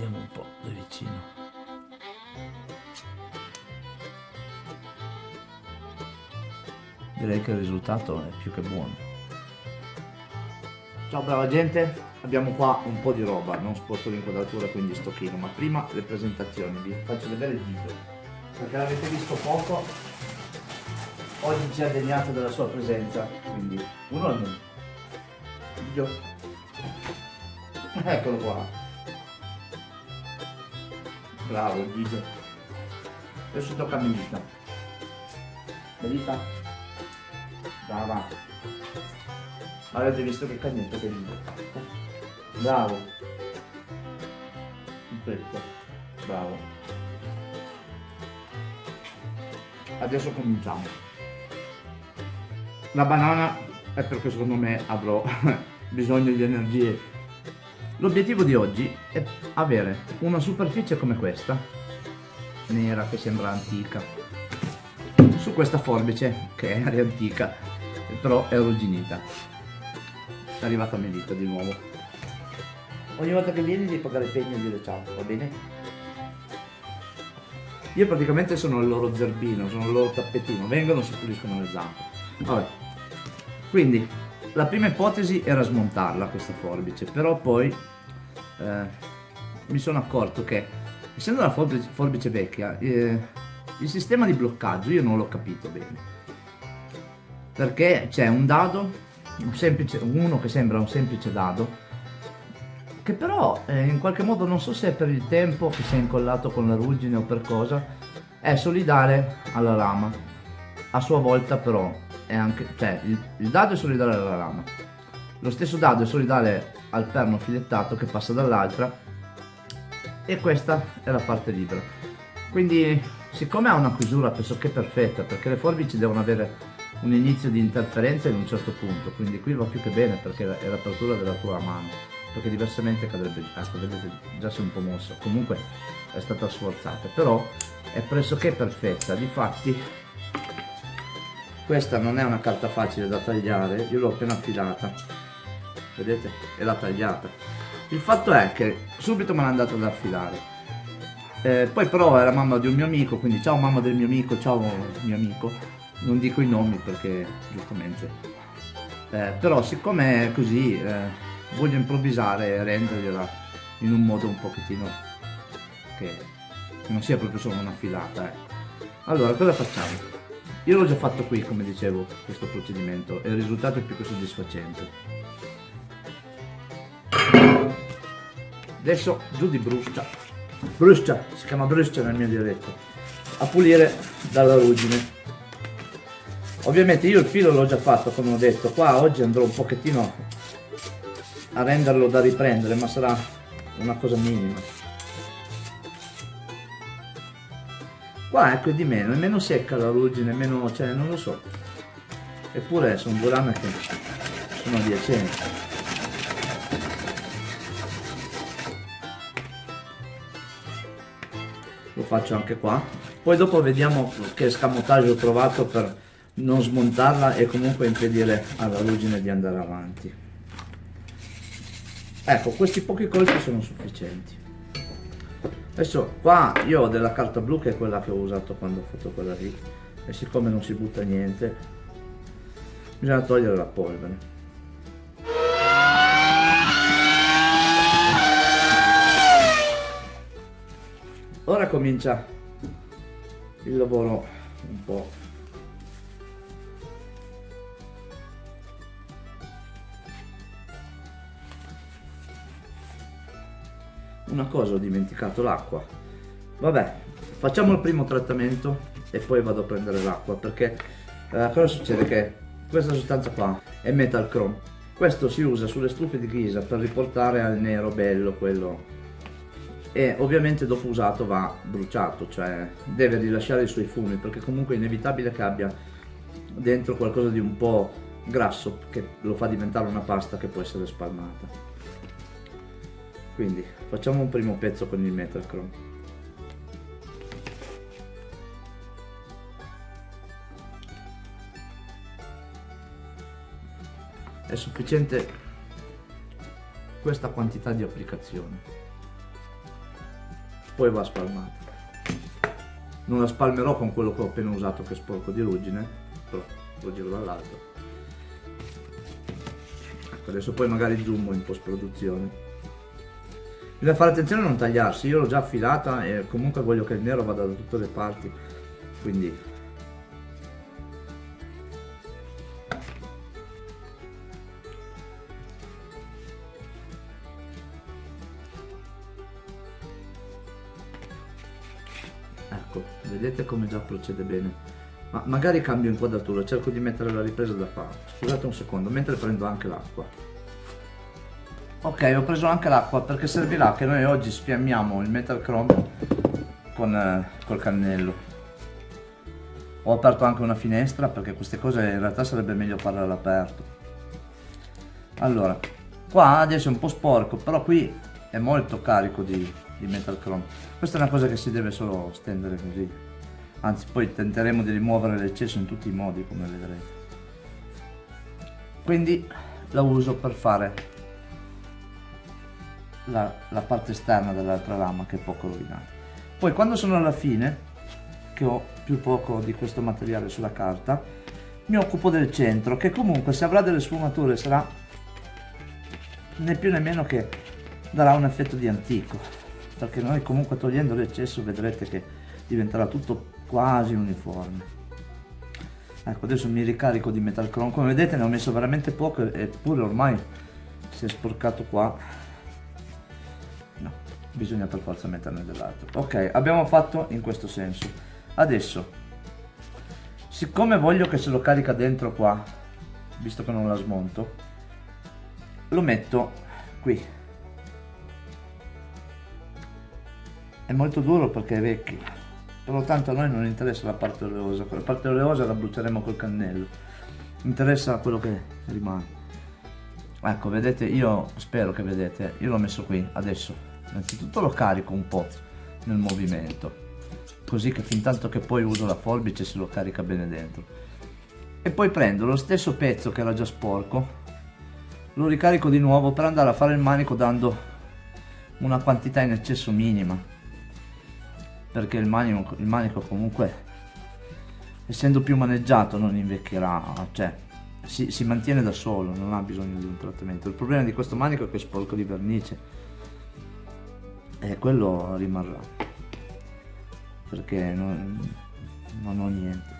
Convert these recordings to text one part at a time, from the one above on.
vediamo un po' da vicino. Direi che il risultato è più che buono. Ciao brava gente. Abbiamo qua un po' di roba non sposto l'inquadratura quindi sto chino ma prima le presentazioni. Vi faccio vedere il video. Perché l'avete visto poco oggi ci ha degnato della sua presenza quindi uno al video. Eccolo qua bravo Gigio adesso tocca a Melita Melita Brava. Avete visto che cagnetto che ride. Bravo. Perfetto. Bravo. Adesso cominciamo. La banana è perché secondo me avrò bisogno di energie. L'obiettivo di oggi è avere una superficie come questa, nera che sembra antica, su questa forbice che è antica però è arrugginita. È arrivata Melita di nuovo. Ogni volta che vieni devi pagare il pegno e dire ciao va bene? io praticamente sono il loro zerbino sono il loro tappetino vengono si puliscono le zampe. Vabbè. Quindi la prima ipotesi era smontarla questa forbice però poi eh, mi sono accorto che essendo la forbice, forbice vecchia eh, il sistema di bloccaggio io non l'ho capito bene perché c'è un dado, un semplice, uno che sembra un semplice dado, che però eh, in qualche modo non so se è per il tempo che si è incollato con la ruggine o per cosa, è solidale alla lama. A sua volta però è anche, cioè il, il dado è solidale alla lama. Lo stesso dado è solidale al perno filettato che passa dall'altra e questa è la parte libera. Quindi siccome ha una chiusura pressoché perfetta perché le forbici devono avere un inizio di interferenza in un certo punto, quindi qui va più che bene perché è l'apertura della tua mano, perché diversamente cadrebbe, ecco vedete già si è un po' mosso, comunque è stata sforzata, però è pressoché perfetta, difatti questa non è una carta facile da tagliare, io l'ho appena affilata, vedete, è la tagliata. Il fatto è che subito me l'ha andata ad affilare, eh, poi però è la mamma di un mio amico, quindi ciao mamma del mio amico, ciao mio amico, non dico i nomi perché giustamente eh, però siccome è così eh, voglio improvvisare e rendergliela in un modo un pochettino che, che non sia proprio solo una filata ecco. allora cosa facciamo? Io l'ho già fatto qui come dicevo questo procedimento e il risultato è più che soddisfacente. Adesso giù di bruscia. Bruscia si chiama bruscia nel mio dialetto. A pulire dalla ruggine. Ovviamente io il filo l'ho già fatto come ho detto. Qua oggi andrò un pochettino a renderlo da riprendere ma sarà una cosa minima qua ecco di meno è meno secca la ruggine meno cioè non lo so. Eppure sono due lame che sono adiacenti. Lo faccio anche qua. Poi dopo vediamo che scamotaggio ho trovato per non smontarla e comunque impedire alla ruggine di andare avanti. Ecco questi pochi colpi sono sufficienti adesso qua io ho della carta blu che è quella che ho usato quando ho fatto quella lì. E siccome non si butta niente bisogna togliere la polvere. Ora comincia il lavoro un po' una cosa ho dimenticato l'acqua. Vabbè facciamo il primo trattamento e poi vado a prendere l'acqua perché eh, cosa succede? Che questa sostanza qua è metal chrome. Questo si usa sulle stufe di ghisa per riportare al nero bello quello. E ovviamente dopo usato va bruciato cioè deve rilasciare i suoi fumi perché comunque è inevitabile che abbia dentro qualcosa di un po' grasso che lo fa diventare una pasta che può essere spalmata quindi facciamo un primo pezzo con il Metachrome è sufficiente questa quantità di applicazione. Poi va spalmata non la spalmerò con quello che ho appena usato che è sporco di ruggine però lo giro dall'altro ecco adesso poi magari zoom in post produzione bisogna fare attenzione a non tagliarsi io l'ho già affilata e comunque voglio che il nero vada da tutte le parti quindi. Ecco vedete come già procede bene. Ma magari cambio inquadratura cerco di mettere la ripresa da qua scusate un secondo mentre prendo anche l'acqua ok ho preso anche l'acqua perché servirà che noi oggi sfiammiamo il metal chrome con eh, col cannello. Ho aperto anche una finestra perché queste cose in realtà sarebbe meglio farle all'aperto. Allora qua adesso è un po' sporco però qui è molto carico di, di metal chrome. Questa è una cosa che si deve solo stendere così. Anzi poi tenteremo di rimuovere l'eccesso in tutti i modi come vedrete. Quindi la uso per fare la, la parte esterna dell'altra lama che è poco rovinata. Poi quando sono alla fine che ho più poco di questo materiale sulla carta mi occupo del centro che comunque se avrà delle sfumature sarà né più né meno che darà un effetto di antico. Perché noi comunque togliendo l'eccesso vedrete che diventerà tutto quasi uniforme. Ecco adesso mi ricarico di metal chrome. Come vedete ne ho messo veramente poco eppure ormai si è sporcato qua bisogna per forza metterne dell'altro. Ok abbiamo fatto in questo senso. Adesso siccome voglio che se lo carica dentro qua visto che non la smonto lo metto qui. È molto duro perché è vecchio però tanto a noi non interessa la parte oleosa. La parte oleosa la bruceremo col cannello. Interessa quello che rimane. Ecco vedete io spero che vedete io l'ho messo qui adesso innanzitutto lo carico un po' nel movimento così che fin tanto che poi uso la forbice se lo carica bene dentro. E poi prendo lo stesso pezzo che era già sporco lo ricarico di nuovo per andare a fare il manico dando una quantità in eccesso minima perché il manico, il manico comunque essendo più maneggiato non invecchierà cioè si, si mantiene da solo non ha bisogno di un trattamento. Il problema di questo manico è che è sporco di vernice e quello rimarrà. Perché non, non ho niente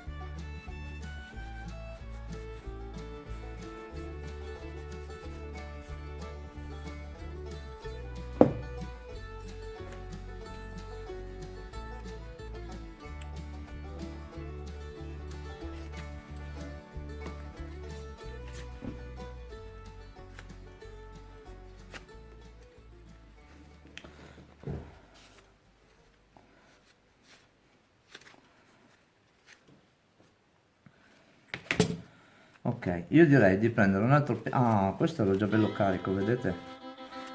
ok io direi di prendere un altro ah questo era già bello carico vedete?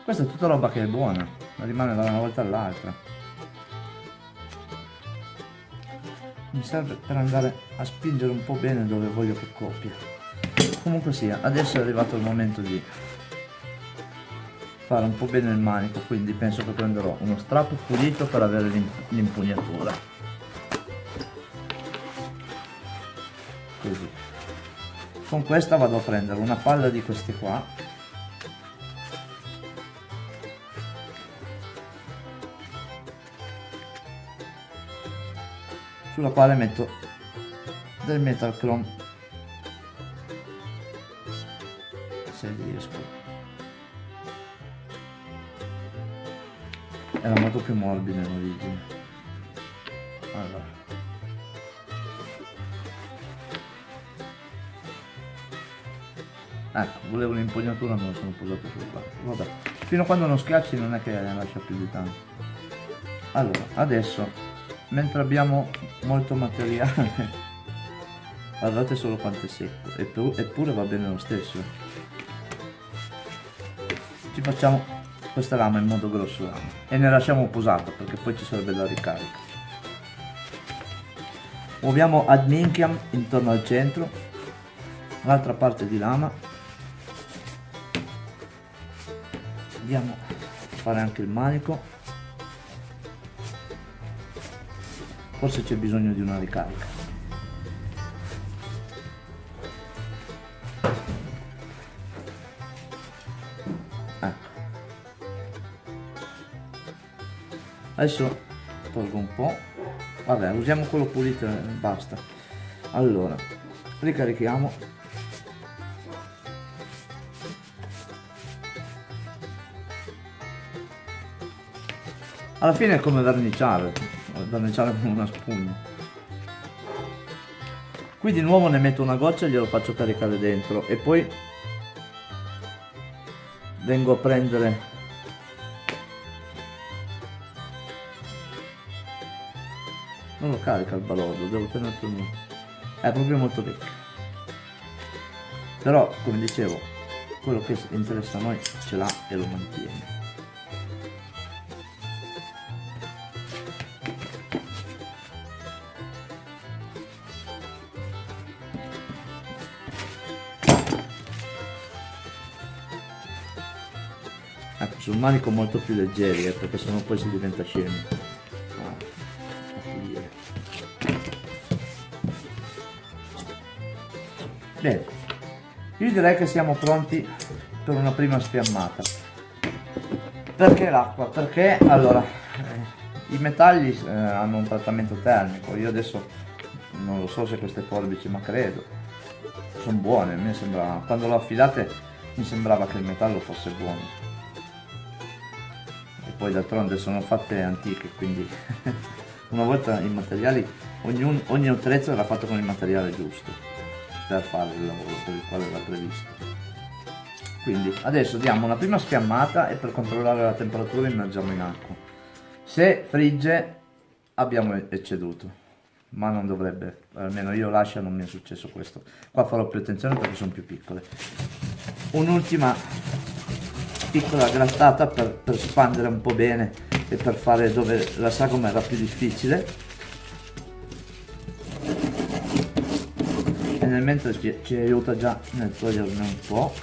Questa è tutta roba che è buona ma rimane da una volta all'altra. Mi serve per andare a spingere un po' bene dove voglio che coppia comunque sia adesso è arrivato il momento di fare un po' bene il manico quindi penso che prenderò uno strappo pulito per avere l'impugnatura. Così con questa vado a prendere una palla di queste qua. Sulla quale metto del metal chrome. Se riesco. Era molto più morbido in origine. Allora ecco volevo l'impugnatura me lo sono posato sul banco vabbè fino a quando non schiacci non è che ne lascia più di tanto. Allora adesso mentre abbiamo molto materiale guardate solo quanto è secco. Eppure va bene lo stesso ci facciamo questa lama in modo grossolano e ne lasciamo posato perché poi ci sarebbe la ricarica. Muoviamo ad minchiam intorno al centro l'altra parte di lama andiamo a fare anche il manico. Forse c'è bisogno di una ricarica. Ecco. Adesso tolgo un po' vabbè usiamo quello pulito e basta. Allora ricarichiamo alla fine è come verniciare verniciare con una spugna. Qui di nuovo ne metto una goccia e glielo faccio caricare dentro e poi vengo a prendere non lo carica il balordo devo tenere è proprio molto ricco però come dicevo quello che interessa a noi ce l'ha e lo mantiene sul manico molto più leggeri eh, perché sennò poi si diventa scemi Bene, io direi che siamo pronti per una prima sfiammata. Perché l'acqua? Perché allora eh, i metalli eh, hanno un trattamento termico. Io adesso non lo so se queste forbici, ma credo sono buone. Mi sembra, quando l'ho affilate mi sembrava che il metallo fosse buono. Poi d'altronde sono fatte antiche, quindi una volta i materiali, ogni, ogni attrezzo era fatto con il materiale giusto per fare il lavoro per il quale era previsto. Quindi adesso diamo una prima sfiammata e per controllare la temperatura immergiamo in acqua. Se frigge abbiamo ecceduto ma non dovrebbe almeno io lascia non mi è successo questo. Qua farò più attenzione perché sono più piccole. Un'ultima piccola grattata per, per spandere un po' bene e per fare dove la sagoma era più difficile e nel mentre ci, ci aiuta già nel toglierne un po'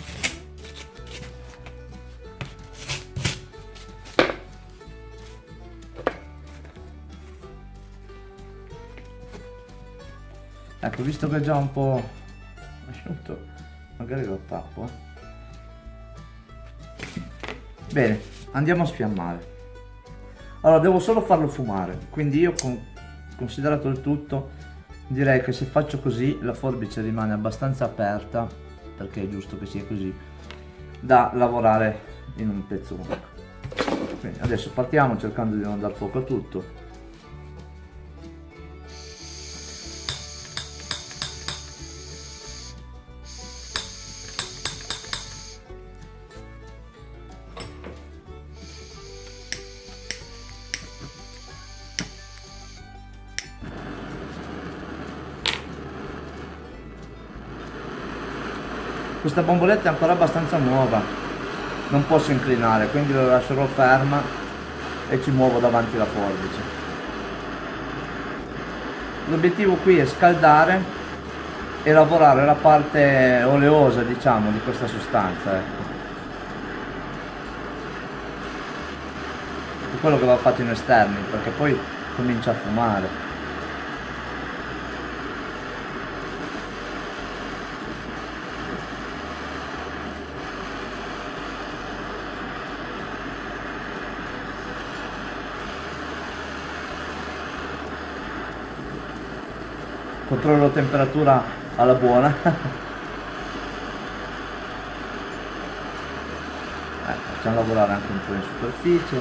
ecco visto che è già un po' asciutto magari lo tappo eh. Bene andiamo a sfiammare. Allora devo solo farlo fumare quindi io con, considerato il tutto direi che se faccio così la forbice rimane abbastanza aperta perché è giusto che sia così da lavorare in un pezzo unico. Quindi adesso partiamo cercando di non dar fuoco a tutto questa bomboletta è ancora abbastanza nuova. Non posso inclinare quindi la lascerò ferma e ci muovo davanti la forbice. L'obiettivo qui è scaldare e lavorare la parte oleosa diciamo di questa sostanza ecco. è quello che va fatto in esterni perché poi comincia a fumare controllo temperatura alla buona. Eh, facciamo lavorare anche un po' in superficie.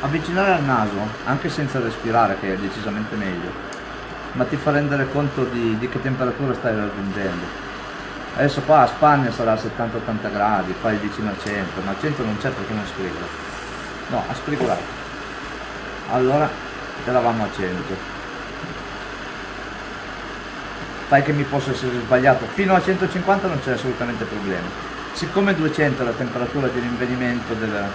Avvicinare al naso anche senza respirare che è decisamente meglio ma ti fa rendere conto di, di che temperatura stai raggiungendo. Adesso qua a Spagna sarà a 70-80 gradi fai vicino a 100 ma a 100 non c'è perché non sprigola no ha sprigolato allora eravamo a 100 fai che mi possa essere sbagliato. Fino a 150 non c'è assolutamente problema. Siccome 200 è la temperatura di rinvenimento del,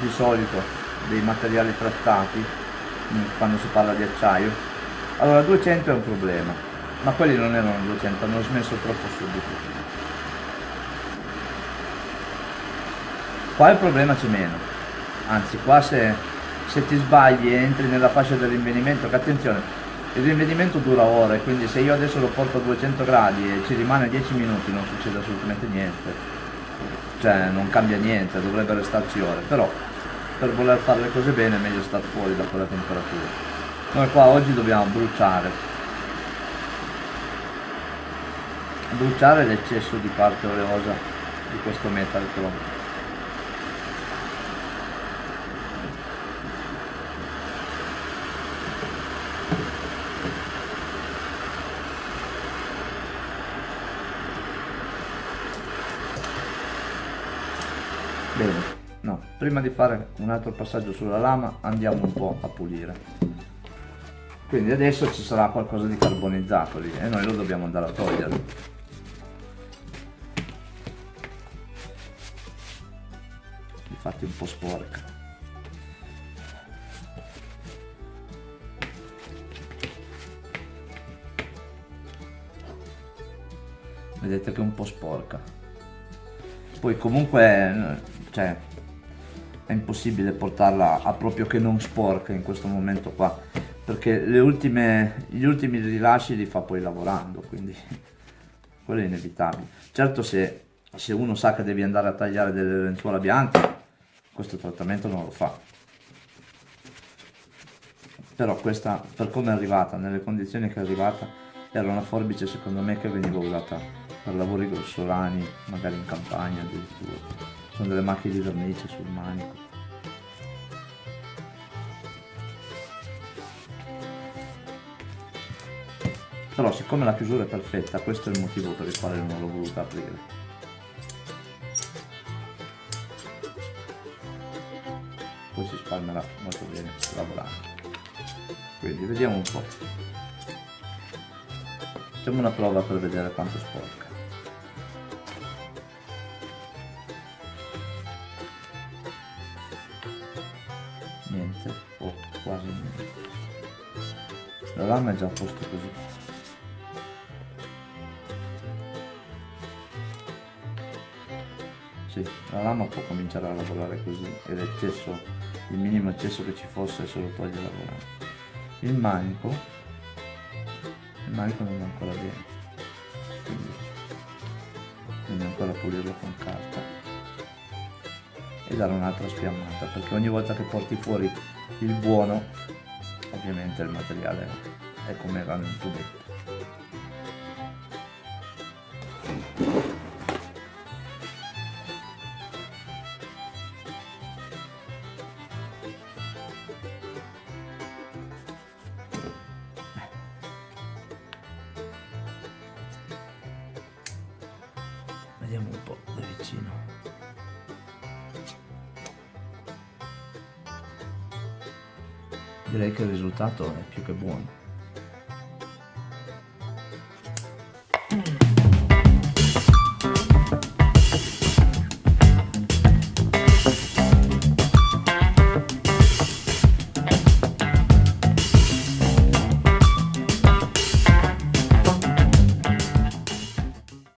di solito dei materiali trattati quando si parla di acciaio. Allora 200 è un problema ma quelli non erano 200 hanno smesso troppo subito. Qua il problema c'è meno. Anzi qua se, se ti sbagli e entri nella fascia del rinvenimento che attenzione il rinvenimento dura ore quindi se io adesso lo porto a 200 gradi e ci rimane 10 minuti non succede assolutamente niente. Cioè non cambia niente dovrebbe restarci ore però per voler fare le cose bene è meglio star fuori da quella temperatura. Noi qua oggi dobbiamo bruciare. Bruciare l'eccesso di parte oleosa di questo metal chrome bene no prima di fare un altro passaggio sulla lama andiamo un po' a pulire. Quindi adesso ci sarà qualcosa di carbonizzato lì e noi lo dobbiamo andare a togliere. Infatti un po' sporca. Vedete che è un po' sporca. Poi comunque cioè è impossibile portarla a proprio che non sporca in questo momento qua perché ultime, gli ultimi rilasci li fa poi lavorando quindi quello è inevitabile. Certo se, se uno sa che devi andare a tagliare delle lenzuola bianche questo trattamento non lo fa. Però questa per come è arrivata nelle condizioni che è arrivata era una forbice secondo me che veniva usata per lavori grossolani magari in campagna addirittura sono delle macchie di vernice sul manico. Però siccome la chiusura è perfetta questo è il motivo per il quale non l'ho voluta aprire. Poi si spalmerà molto bene lavorando quindi vediamo un po' facciamo una prova per vedere quanto sporca lama è già a posto così. Sì, la lama può cominciare a lavorare così e l'eccesso il minimo eccesso che ci fosse se lo toglie lavorare il manico il manico non è ancora bene quindi quindi ancora pulirlo con carta e dare un'altra spiammata perché ogni volta che porti fuori il buono ovviamente il materiale è come era nel tubetto. Vediamo un po' da vicino direi che il risultato è più che buono